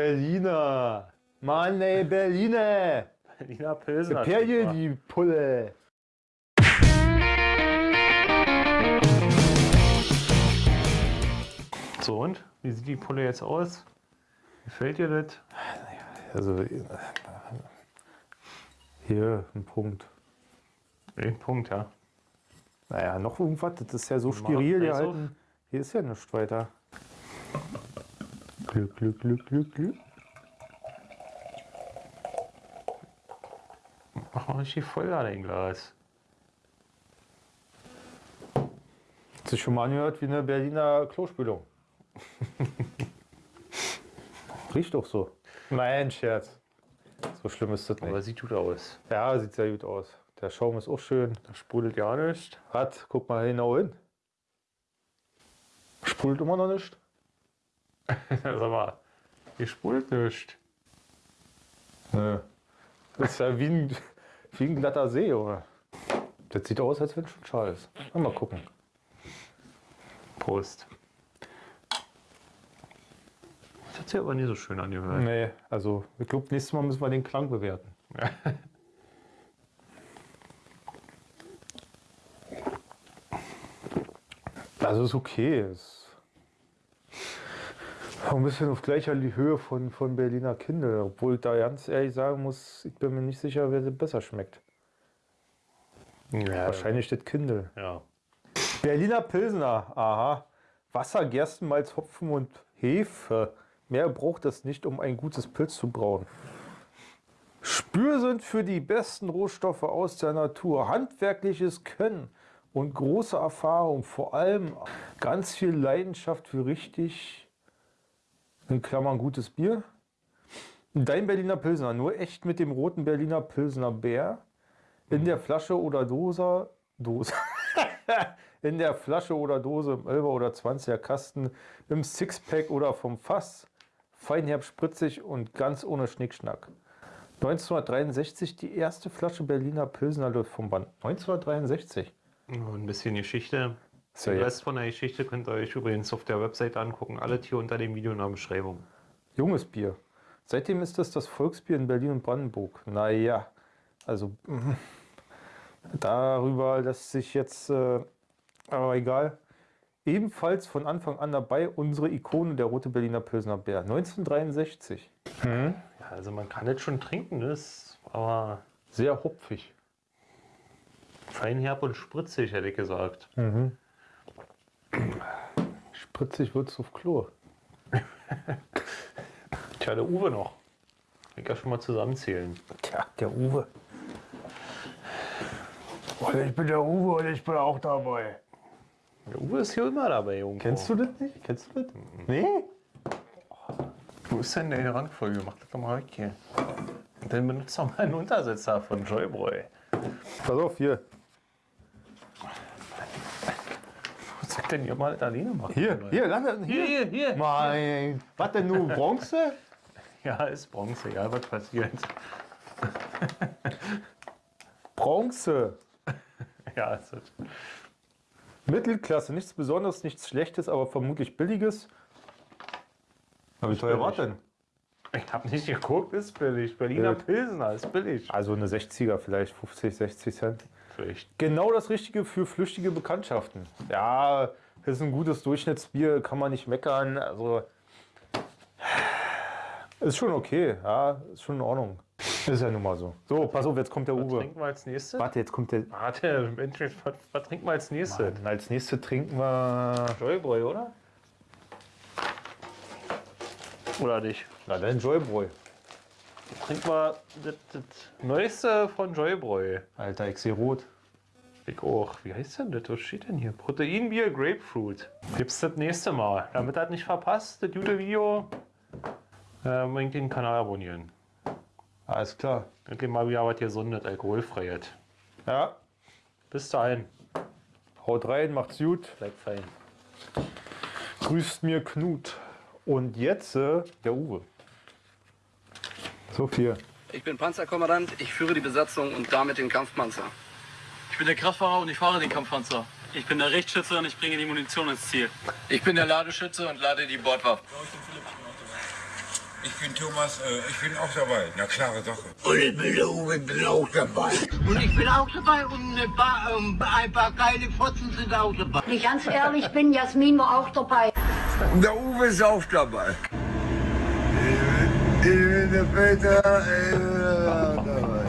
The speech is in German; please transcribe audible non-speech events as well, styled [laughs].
Berliner. Mann, ey, [laughs] Berliner. Berliner Pilsner. Perje, die Pulle. So und? Wie sieht die Pulle jetzt aus? Gefällt dir das? Also, hier ein Punkt. Ein Punkt, ja. Naja, noch irgendwas. Das ist ja so steril gehalten. Hier ist ja nichts weiter. Glück, Glück, Glück, Glück, Glück. Mach mal richtig voll da dein Glas. Hat sich schon mal angehört wie eine Berliner Klospülung. [laughs] Riecht doch so. Nein, Scherz. So schlimm ist das Aber nicht. sieht gut aus. Ja, sieht sehr gut aus. Der Schaum ist auch schön. Da sprudelt ja nicht. Hat, guck mal genau hin. Sprudelt immer noch nicht. [laughs] Sag mal, hier sprudelt nicht. Nö. Das ist ja wie ein, wie ein glatter See, oder? Das sieht aus, als wenn es schon schal ist. Mal gucken. Prost. Das hat sich aber nicht so schön angehört. Nee, also ich glaube, nächstes Mal müssen wir den Klang bewerten. [laughs] Also ist okay. Ist ein bisschen auf gleicher Höhe von, von Berliner Kindle, obwohl ich da ganz ehrlich sagen muss, ich bin mir nicht sicher, wer sie besser schmeckt. Ja, Wahrscheinlich das Kindle. Ja. Berliner Pilsner, aha. Wasser, Gerstenmalz, Hopfen und Hefe. Mehr braucht es nicht, um ein gutes Pilz zu brauen. Spür sind für die besten Rohstoffe aus der Natur. Handwerkliches Können und große Erfahrung. Vor allem ganz viel Leidenschaft für richtig, in Klammern gutes Bier. Dein Berliner Pilsner, nur echt mit dem roten Berliner Pilsner Bär. In der Flasche oder Dose, Dose. [laughs] in der Flasche oder Dose, im 11er oder 20er Kasten, im Sixpack oder vom Fass. Feinherb, spritzig und ganz ohne Schnickschnack. 1963 die erste Flasche Berliner Pilsner läuft vom Band. 1963. Und ein bisschen Geschichte. Ist ja Den jetzt Rest von der Geschichte könnt ihr euch übrigens auf der Website angucken. Alle hier unter dem Video in der Beschreibung. junges Bier. Seitdem ist es das Volksbier in Berlin und Brandenburg. Naja, also mhm. [laughs] darüber lässt sich jetzt, äh, aber egal. Ebenfalls von Anfang an dabei unsere Ikone, der rote Berliner Pilsner Bär. 1963. Ja, also man kann das schon trinken, das, aber Sehr hopfig. feinherb und spritzig, hätte ich gesagt. Spritzig wird's auf Klo. [laughs] Tja, der Uwe noch. Ich kann schon mal zusammenzählen. Tja, der Uwe. Ich bin der Uwe und ich bin auch dabei. Der Uwe ist hier immer dabei, Junge. Kennst du das nicht? Kennst du das? Nee? Wo ist denn deine Rangfolge? Mach das doch mal weg hier. Und dann benutzt doch mal einen Untersetzer von Joybräu. Pass auf, hier. Was sagt denn ihr mal alleine machen? Hier, Leute? hier, lass hier. hier, hier. Mein, was denn nun, Bronze? [laughs] Ja, ist Bronze, egal was passiert. [laughs] Bronze. [laughs] Ja, ist das. Mittelklasse, nichts Besonderes, nichts Schlechtes, aber vermutlich Billiges. Aber wie teuer war denn? Ich habe nicht geguckt, ist billig. Berliner Bild. Pilsner ist billig. Also eine 60er vielleicht, 50, 60 Cent. Vielleicht. Genau das Richtige für flüchtige Bekanntschaften. Ja, das ist ein gutes Durchschnittsbier, kann man nicht meckern. Also ist schon okay, ja, ist schon in Ordnung. Ist ja nun mal so. So, pass auf, jetzt kommt der Was Uwe. trinken wir als nächstes? Warte, jetzt kommt der. Warte, Mensch, was, was trinken wir als nächstes? Mann, als nächstes trinken wir. Joybräu, oder? Oder nicht? Na dann Joybräu. Trinken wir das, das Neueste von Joybräu. Alter, ich sehe rot. Ich auch. Wie heißt denn das? Was steht denn hier? Proteinbier Grapefruit. Gibt's das nächste Mal. Damit das nicht verpasst, das gute Video, äh, unbedingt den Kanal abonnieren. Alles klar. Endlich mal wieder was gesundes, alkoholfreies. Ja, Bis dahin. haut rein, macht's gut. Bleibt fein. Grüßt mir Knut. Und jetzt äh, der Uwe. So viel. Ich bin Panzerkommandant, ich führe die Besatzung und damit den Kampfpanzer. Ich bin der Kraftfahrer und ich fahre den Kampfpanzer. Ich bin der Richtschütze und ich bringe die Munition ins Ziel. Ich bin der Ladeschütze und lade die Bordwaffe. Ich bin Thomas, äh, ich bin auch dabei. Na, klare Sache. Und ich bin der Uwe, bin auch dabei. Und ich bin auch dabei und ein paar, ähm, ein paar geile Fotzen sind auch dabei. Wenn ich ganz ehrlich bin, Jasmin war auch dabei. Und der Uwe ist auch dabei. Ich bin der Peter, ich bin auch dabei.